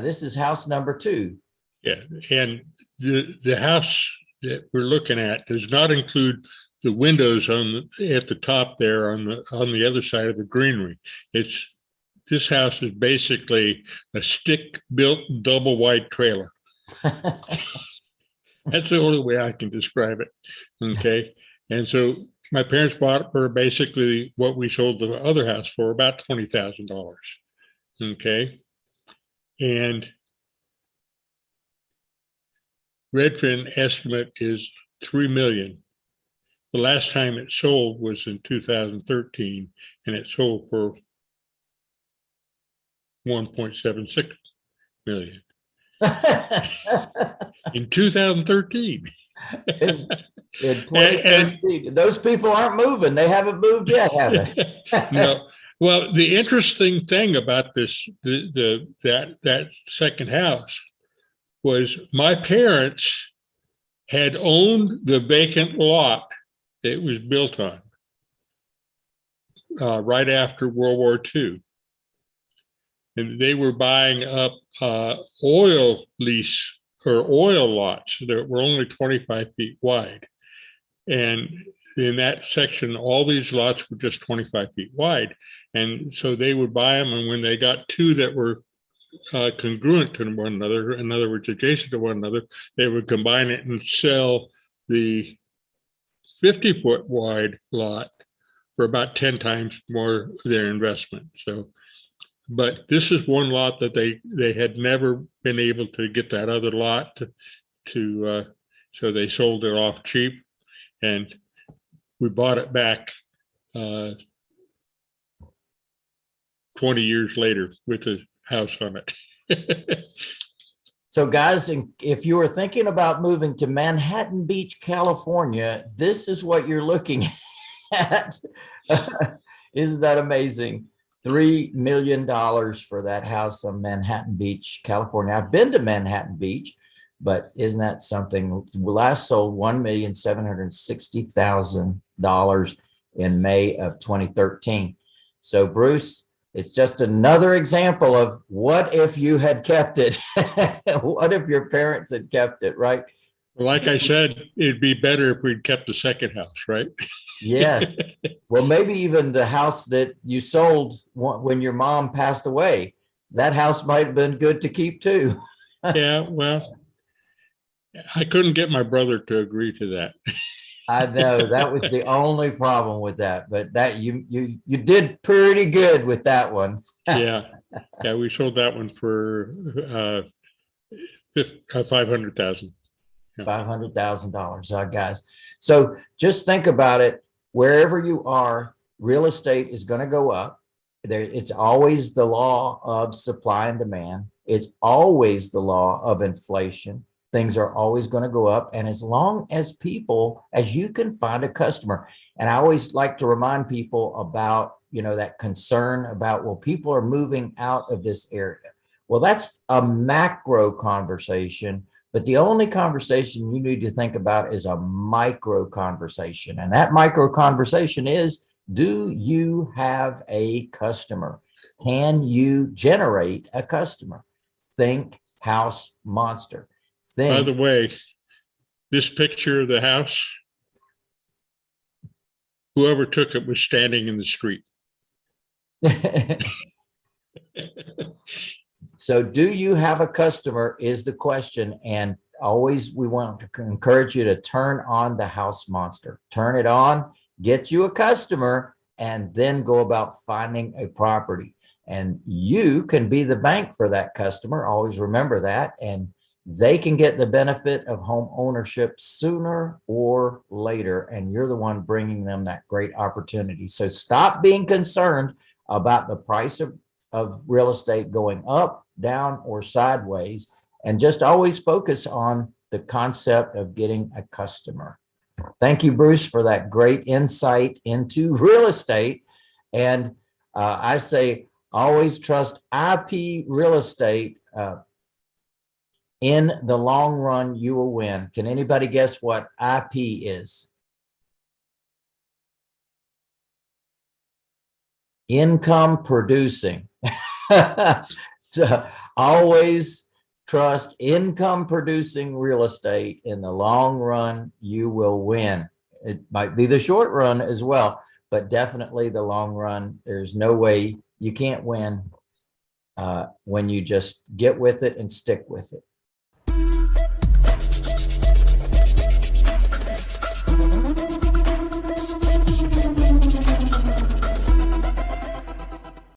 Now this is house number two. Yeah, and the, the house that we're looking at does not include the windows on, the at the top there on the, on the other side of the greenery. It's, this house is basically a stick-built double wide trailer. That's the only way I can describe it. Okay, and so my parents bought it for basically what we sold the other house for, about twenty thousand dollars. Okay, and Redfin estimate is three million. The last time it sold was in two thousand thirteen, and it sold for one point seven six million in two thousand thirteen. In- in 2013. Those people aren't moving. They haven't moved yet, have they? No, well, the interesting thing about this, the, the, that, that second house was my parents had owned the vacant lot that it was built on uh, right after World War II. And they were buying up uh, oil lease or oil lots that were only 25 feet wide. And in that section, all these lots were just 25 feet wide. And so they would buy them. And when they got two that were uh, congruent to one another, in other words, adjacent to one another, they would combine it and sell the 50 foot wide lot for about 10 times more their investment. So, but this is one lot that they, they had never been able to get that other lot to, to uh, so they sold it off cheap and we bought it back uh, 20 years later with a house on it. So guys, if you were thinking about moving to Manhattan Beach, California, this is what you're looking at. Isn't that amazing? Three million dollars for that house on Manhattan Beach, California. I've been to Manhattan Beach, but isn't that something? Last sold one million seven hundred sixty thousand dollars in May of 2013. So Bruce, it's just another example of what if you had kept it? What if your parents had kept it, right? Like I said, it'd be better if we'd kept the second house, right? Yes. Well, maybe even the house that you sold when your mom passed away, that house might have been good to keep too. Yeah, well, I couldn't get my brother to agree to that. I know that was the only problem with that, but that you, you, you did pretty good with that one. Yeah, yeah, we sold that one for uh, uh, 500,000. Five hundred thousand dollars, uh, guys. So just think about it. Wherever you are, real estate is gonna go up. There, it's always the law of supply and demand. It's always the law of inflation. Things are always gonna go up. And as long as people, as you can find a customer, and I always like to remind people about, you know, that concern about, well, people are moving out of this area. Well, that's a macro conversation. But the only conversation you need to think about is a micro conversation. And that micro conversation is, do you have a customer? Can you generate a customer? Think house monster. By the way, this picture of the house, whoever took it was standing in the street. so do you have a customer is the question. And always we want to encourage you to turn on the house monster. Turn it on, get you a customer, and then go about finding a property. And you can be the bank for that customer. Always remember that. And they can get the benefit of home ownership sooner or later. And you're the one bringing them that great opportunity. So stop being concerned about the price of, of real estate going up, down, or sideways, and just always focus on the concept of getting a customer. Thank you, Bruce, for that great insight into real estate. And uh, I say, always trust IP real estate. Uh, in the long run, you will win. Can anybody guess what IP is? Income producing. So always trust income producing real estate. In the long run, you will win. It might be the short run as well, but definitely the long run. There's no way you can't win uh, when you just get with it and stick with it.